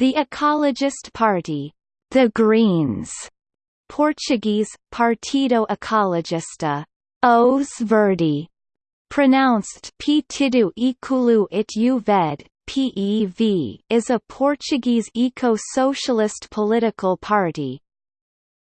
The Ecologist Party, the Greens, Portuguese, Partido Ecologista, Os Verde, pronounced Partido Ecolo it Verde, PEV, is a Portuguese eco-socialist political party,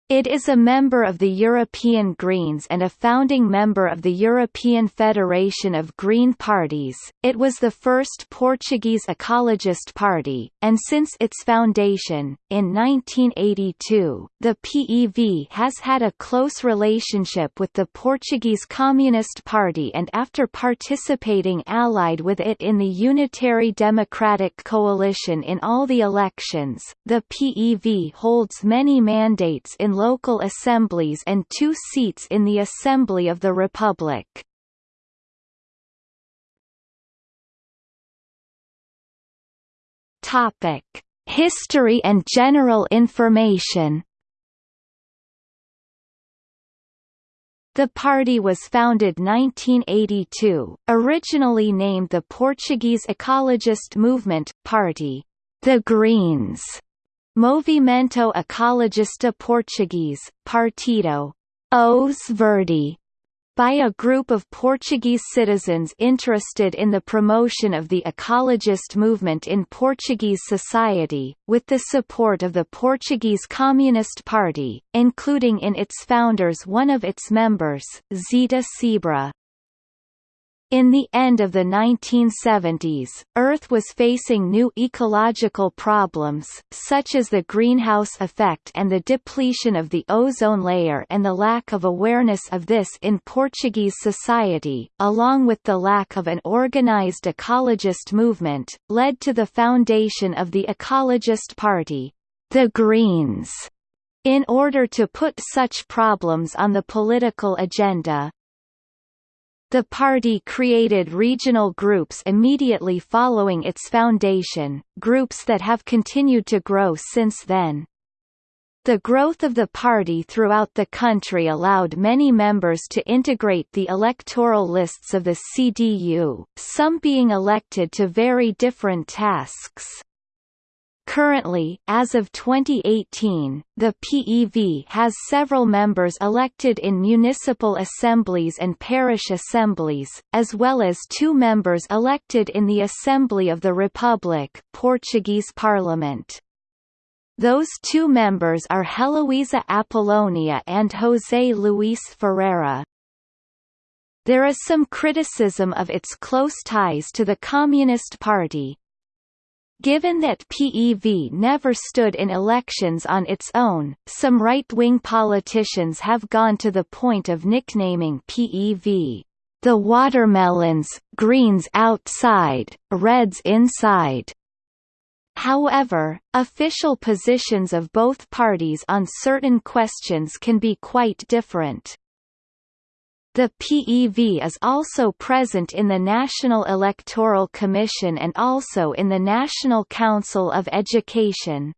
it is a member of the European Greens and a founding member of the European Federation of Green Parties. It was the first Portuguese ecologist party, and since its foundation, in 1982, the PEV has had a close relationship with the Portuguese Communist Party and after participating allied with it in the Unitary Democratic Coalition in all the elections, the PEV holds many mandates in local assemblies and two seats in the Assembly of the Republic. Topic: History and general information. The party was founded 1982, originally named the Portuguese Ecologist Movement, Party, the Greens, Movimento Ecologista Português, Partido Os Verde, by a group of Portuguese citizens interested in the promotion of the ecologist movement in Portuguese society, with the support of the Portuguese Communist Party, including in its founders one of its members, Zita Seabra. In the end of the 1970s, Earth was facing new ecological problems, such as the greenhouse effect and the depletion of the ozone layer and the lack of awareness of this in Portuguese society, along with the lack of an organized ecologist movement, led to the foundation of the Ecologist Party, the Greens, in order to put such problems on the political agenda. The party created regional groups immediately following its foundation, groups that have continued to grow since then. The growth of the party throughout the country allowed many members to integrate the electoral lists of the CDU, some being elected to very different tasks. Currently, as of 2018, the PEV has several members elected in municipal assemblies and parish assemblies, as well as two members elected in the Assembly of the Republic Portuguese Parliament. Those two members are Heloísa Apolónia and José Luís Ferreira. There is some criticism of its close ties to the Communist Party, Given that PEV never stood in elections on its own, some right-wing politicians have gone to the point of nicknaming PEV, the watermelons, greens outside, reds inside. However, official positions of both parties on certain questions can be quite different. The PEV is also present in the National Electoral Commission and also in the National Council of Education.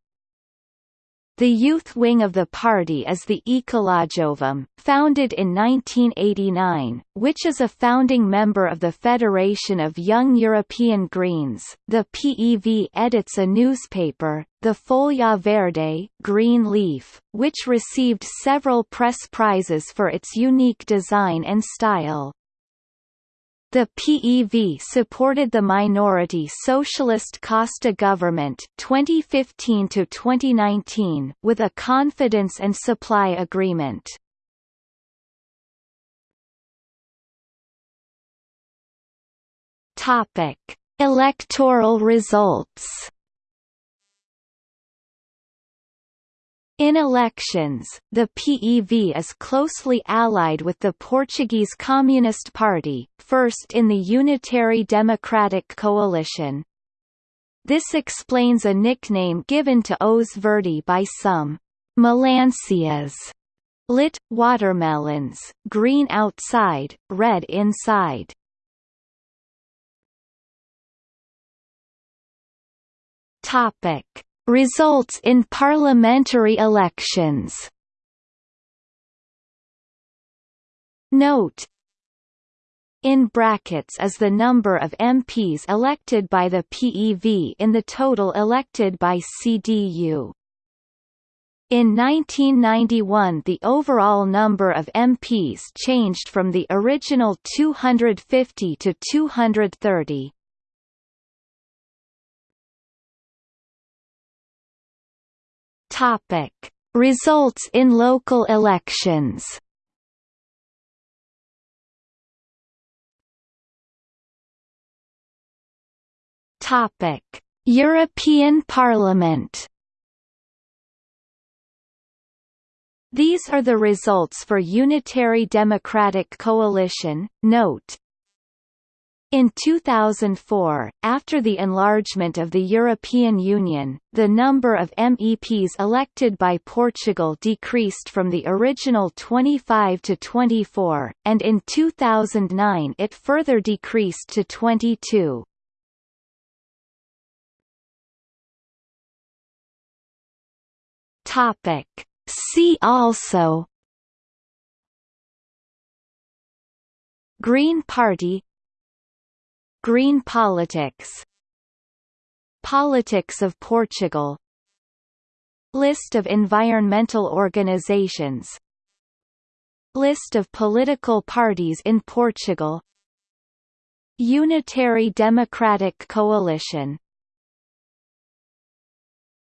The youth wing of the party is the Ecolojovem, founded in 1989, which is a founding member of the Federation of Young European Greens. The PEV edits a newspaper, the Folha Verde Green Leaf, which received several press prizes for its unique design and style. The PEV supported the minority Socialist Costa government 2015 to 2019 with a confidence and supply agreement. Topic: Electoral results. In elections, the PEV is closely allied with the Portuguese Communist Party, first in the Unitary Democratic Coalition. This explains a nickname given to Os Verde by some Melancias, lit, watermelons, green outside, red inside. Topic Results in parliamentary elections Note in brackets is the number of MPs elected by the PEV in the total elected by CDU. In 1991 the overall number of MPs changed from the original 250 to 230. Topic: Results in local elections. Topic: European Parliament. These are the results for Unitary Democratic Coalition. Note, in 2004, after the enlargement of the European Union, the number of MEPs elected by Portugal decreased from the original 25 to 24, and in 2009 it further decreased to 22. Topic. See also Green Party Green politics. Politics of Portugal. List of environmental organizations. List of political parties in Portugal. Unitary Democratic Coalition